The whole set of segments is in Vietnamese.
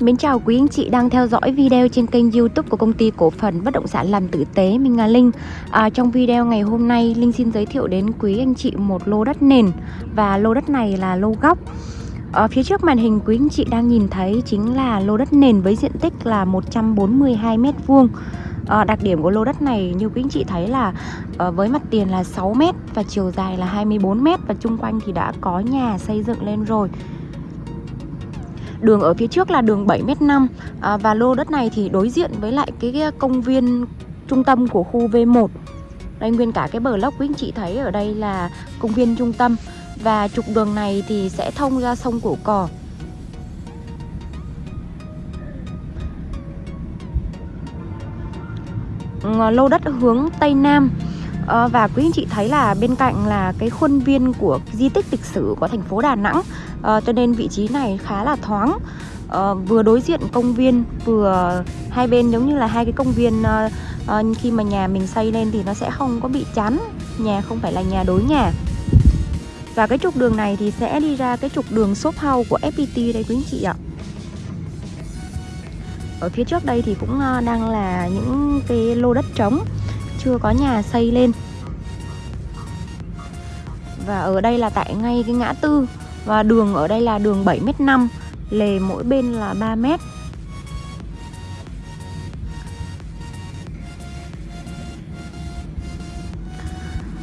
Mến chào quý anh chị đang theo dõi video trên kênh youtube của công ty cổ phần bất động sản làm tử tế Mình là Linh. À, Trong video ngày hôm nay Linh xin giới thiệu đến quý anh chị một lô đất nền. Và lô đất này là lô góc. Ở phía trước màn hình quý anh chị đang nhìn thấy chính là lô đất nền với diện tích là 142 m2 à, Đặc điểm của lô đất này như quý anh chị thấy là à, với mặt tiền là 6 m và chiều dài là 24 m Và chung quanh thì đã có nhà xây dựng lên rồi. Đường ở phía trước là đường 7m5 à, Và lô đất này thì đối diện với lại cái, cái công viên trung tâm của khu V1 Đây nguyên cả cái bờ lốc quý anh chị thấy ở đây là công viên trung tâm Và trục đường này thì sẽ thông ra sông Cổ Cò. Lô đất hướng Tây Nam à, Và quý anh chị thấy là bên cạnh là cái khuôn viên của di tích lịch sử của thành phố Đà Nẵng à, Cho nên vị trí này khá là thoáng. À, Vừa đối diện công viên vừa hai bên giống như là hai cái công viên à, à, Khi mà nhà mình xây lên thì nó sẽ không có bị chắn Nhà không phải là nhà đối nhà. Và cái trục đường này thì sẽ đi ra cái trục đường shop house của FPT đây quý anh chị ạ. Ở phía trước đây thì cũng đang là những cái lô đất trống chưa có nhà xây lên. Và ở đây là tại ngay cái ngã tư và đường ở đây là đường 7m5 lề mỗi bên là 3m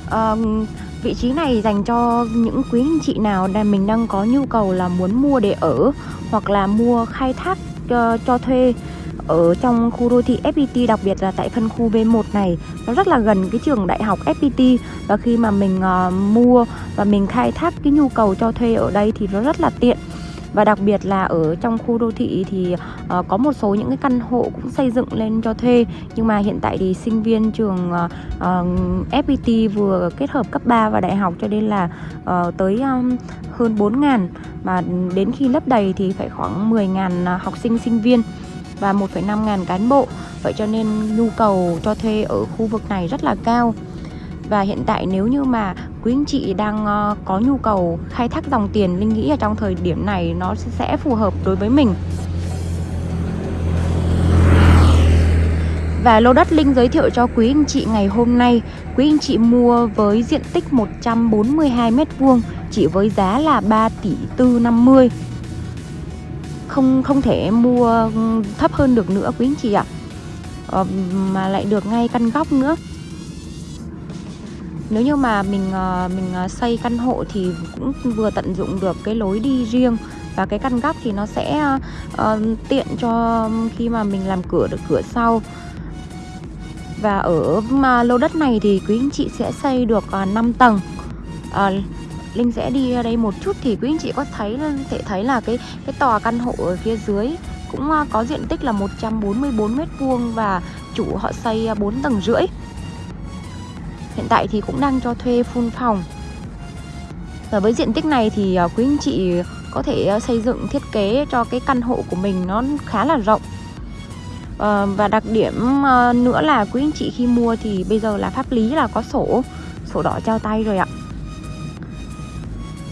à, vị trí này dành cho những quý anh chị nào đang mình đang có nhu cầu là muốn mua để ở hoặc là mua khai thác cho, cho thuê ở trong khu đô thị FPT đặc biệt là tại phân khu B1 này. Nó rất là gần cái trường đại học FPT và khi mà mình uh, mua và mình khai thác cái nhu cầu cho thuê ở đây thì nó rất là tiện. Và đặc biệt là ở trong khu đô thị thì uh, có một số những cái căn hộ cũng xây dựng lên cho thuê. Nhưng mà hiện tại thì sinh viên trường ờ, uh, uh, FPT vừa kết hợp cấp 3 và đại học cho nên là uh, tới um, hơn 4 ngàn. Mà đến khi lấp đầy thì phải khoảng 10 ngàn học sinh sinh viên và 1,5 ngàn cán bộ. Vậy cho nên nhu cầu cho thuê ở khu vực này rất là cao. Và hiện tại nếu như mà quý anh chị đang ờ, có nhu cầu khai thác dòng tiền Linh nghĩ ở trong thời điểm này nó sẽ phù hợp đối với mình. Và lô đất Linh giới thiệu cho quý anh chị ngày hôm nay. Quý anh chị mua với diện tích 142m2 Chỉ với giá là 3 tỷ 450 không không thể mua thấp hơn được nữa quý anh chị ạ. Ờ, mà lại được ngay căn góc nữa. Nếu như mà mình ờ, mình ờ, xây căn hộ thì cũng vừa tận dụng được cái lối đi riêng và cái căn góc thì nó sẽ uh, tiện cho khi mà mình làm cửa được cửa sau. Và ở mà lô đất này thì quý anh chị sẽ xây được uh, 5 tầng. Uh, Linh sẽ đi đây một chút thì quý anh chị có thấy thể thấy là cái cái tòa căn hộ ở phía dưới cũng à, có diện tích là 144 m2 và chủ họ xây à, 4 tầng rưỡi. Hiện tại thì cũng đang cho thuê full phòng. Và với diện tích này thì à, quý anh chị có thể xây dựng thiết kế cho cái căn hộ của mình nó khá là rộng. Ờ, và đặc điểm nữa là quý anh chị khi mua thì bây giờ là pháp lý là có sổ, sổ đỏ trao tay rồi ạ.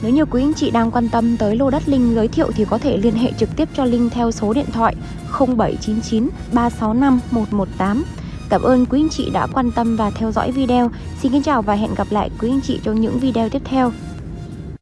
Nếu như quý anh chị đang quan tâm tới lô đất Linh giới thiệu thì có thể liên hệ trực tiếp cho Linh theo số điện thoại 0799 365 118. Cảm ơn quý anh chị đã quan tâm và theo dõi video. Xin kính chào và hẹn gặp lại quý anh chị trong những video tiếp theo.